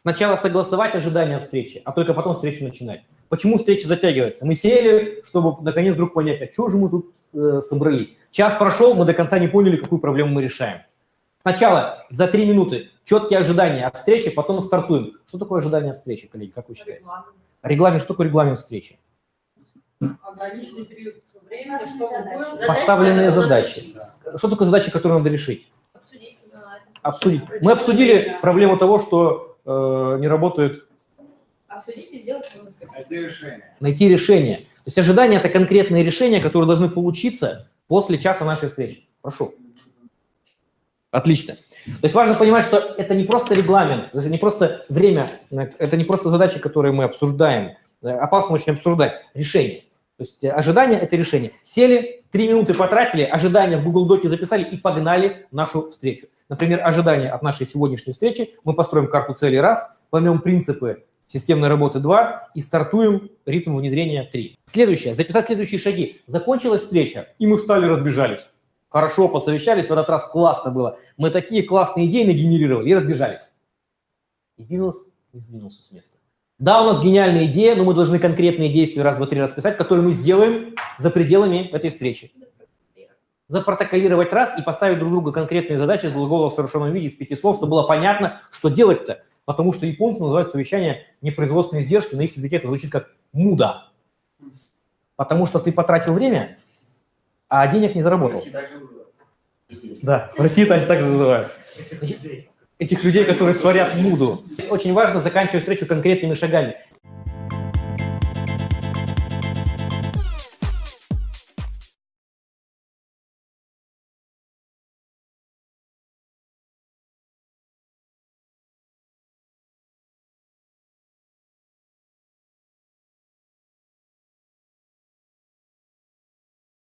Сначала согласовать ожидания от встречи, а только потом встречу начинать. Почему встреча затягивается? Мы сели, чтобы наконец вдруг понять, а что же мы тут э, собрались. Час прошел, мы до конца не поняли, какую проблему мы решаем. Сначала за три минуты четкие ожидания от встречи, потом стартуем. Что такое ожидание от встречи, коллеги, как вы считаете? Регламент. Регламент, что такое регламент встречи? Ограниченный период времени, чтобы было... Поставленные задачи. Что такое задачи, которые надо решить? Обсудить. Обсудить. Мы обсудили проблему того, что э, не работает... Обсудить и сделать... Найти решение. Найти решение. То есть ожидания – это конкретные решения, которые должны получиться после часа нашей встречи. Прошу. Отлично. То есть важно понимать, что это не просто регламент, это не просто время, это не просто задачи, которые мы обсуждаем. Опасно очень обсуждать. Решение. То есть ожидание – это решение. Сели, три минуты потратили, ожидания в Google Доке записали и погнали нашу встречу. Например, ожидание от нашей сегодняшней встречи. Мы построим карту целей раз, поймем принципы системной работы 2 и стартуем ритм внедрения 3. Следующее. Записать следующие шаги. Закончилась встреча, и мы встали, разбежались. Хорошо посовещались, в этот раз классно было. Мы такие классные идеи нагенерировали и разбежались. И бизнес не сдвинулся с места. Да, у нас гениальная идея, но мы должны конкретные действия раз, два, три расписать, которые мы сделаем за пределами этой встречи. Запротоколировать раз и поставить друг другу конкретные задачи глагола в совершенном виде из пяти слов, чтобы было понятно, что делать-то. Потому что японцы называют совещание непроизводственные издержки, на их языке это звучит как муда. Потому что ты потратил время, а денег не заработал. Да, в России так же называют этих людей, которые творят муду. Очень важно заканчивать встречу конкретными шагами.